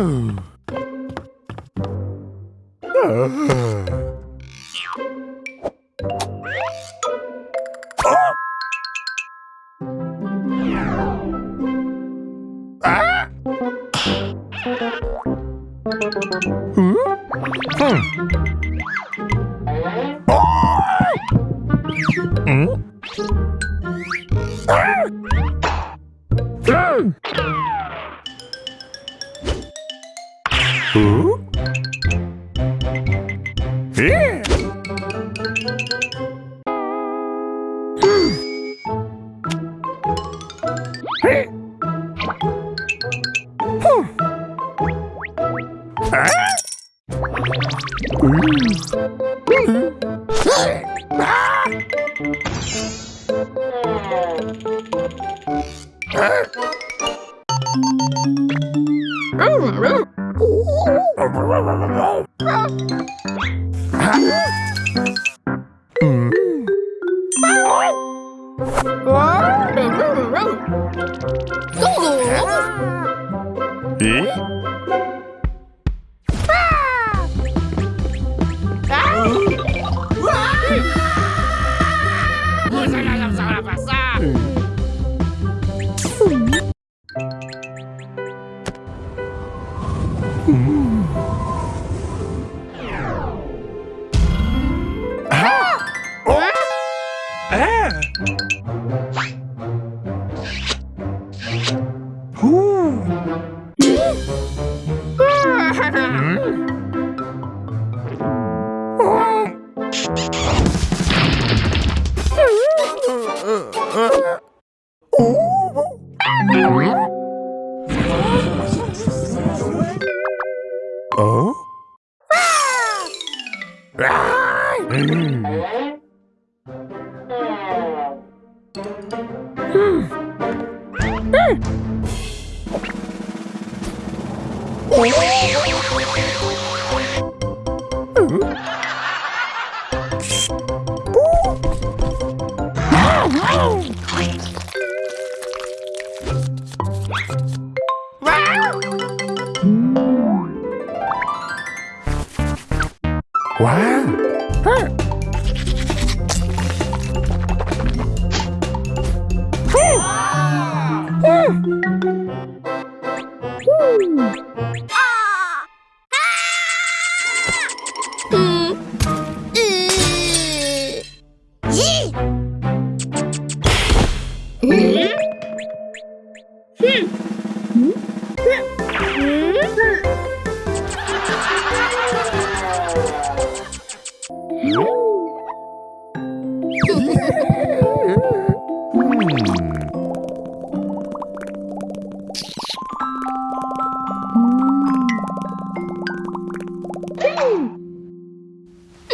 응? Uh. Yeah. Ah! Uh. Uh. あっ Ah! Ooh! hmm? Oh! Wow! Bye.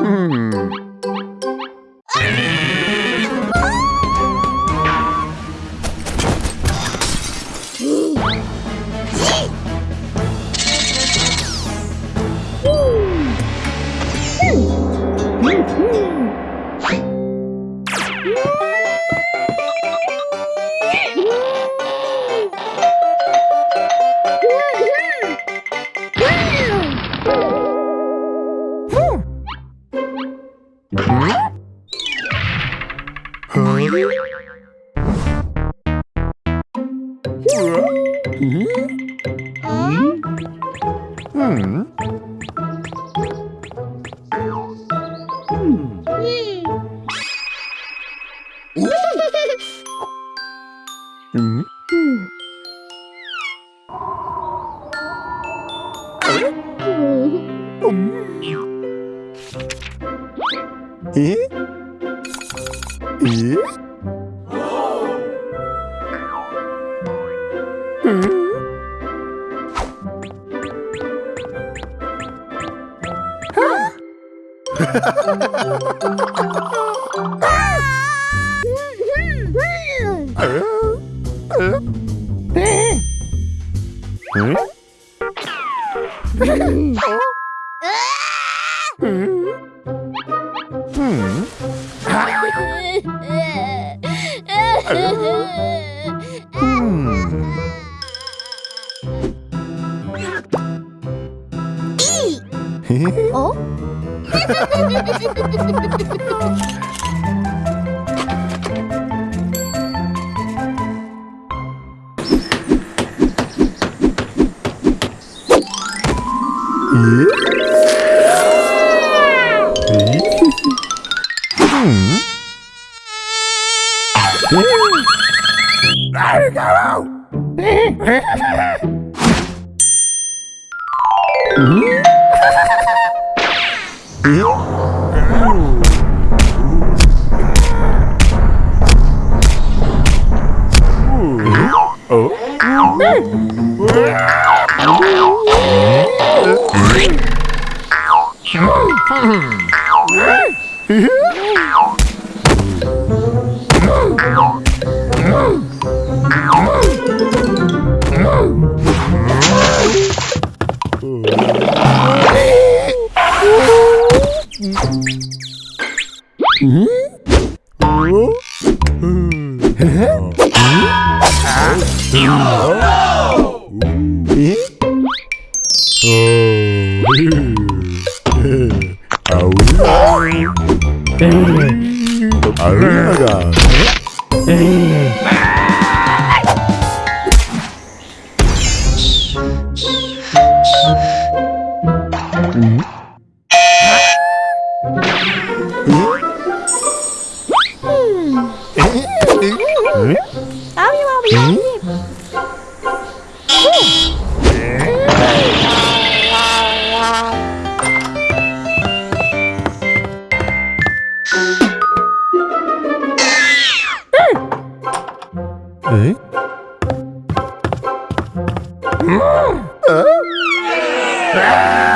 Woo! え Hmm. oh? 에? 어? Ah? Ah!